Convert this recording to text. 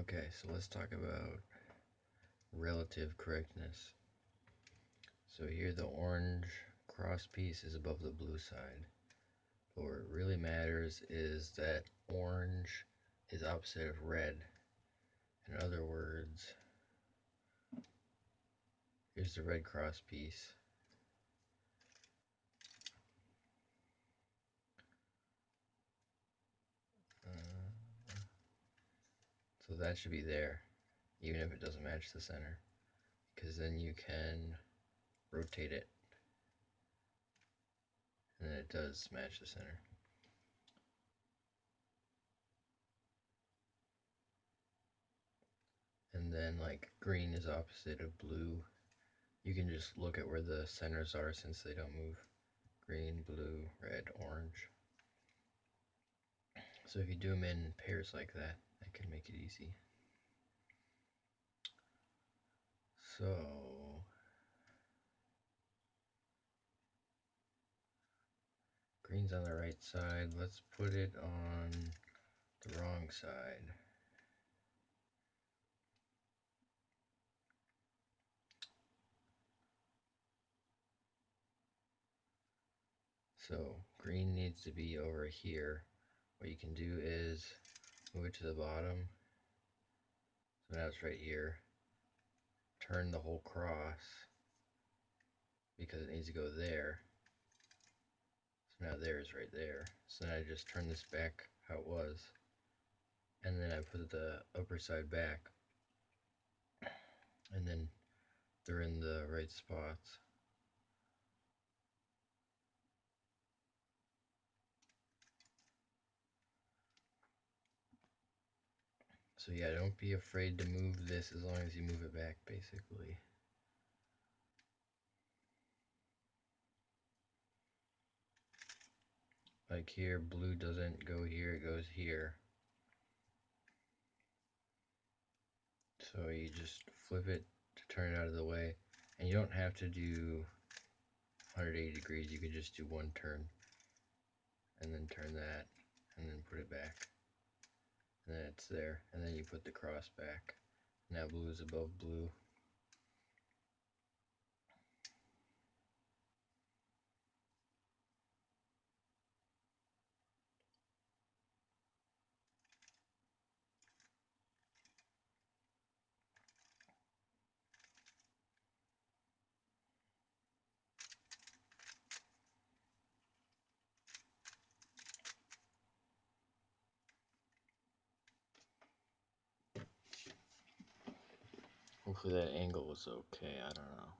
Okay, so let's talk about relative correctness. So here the orange cross piece is above the blue side. But what really matters is that orange is opposite of red. In other words, here's the red cross piece. So that should be there, even if it doesn't match the center. Because then you can rotate it. And then it does match the center. And then like green is opposite of blue. You can just look at where the centers are since they don't move. Green, blue, red, orange. So if you do them in pairs like that, can make it easy. So green's on the right side. Let's put it on the wrong side. So green needs to be over here. What you can do is move it to the bottom. So now it's right here. Turn the whole cross because it needs to go there. So now there is right there. So then I just turn this back how it was. And then I put the upper side back. And then they're in the right spots. So yeah, don't be afraid to move this as long as you move it back basically. Like here, blue doesn't go here, it goes here. So you just flip it to turn it out of the way. And you don't have to do 180 degrees, you can just do one turn. And then turn that, and then put it back. And then it's there, and then you put the cross back. Now blue is above blue. Hopefully that angle was okay, I don't know.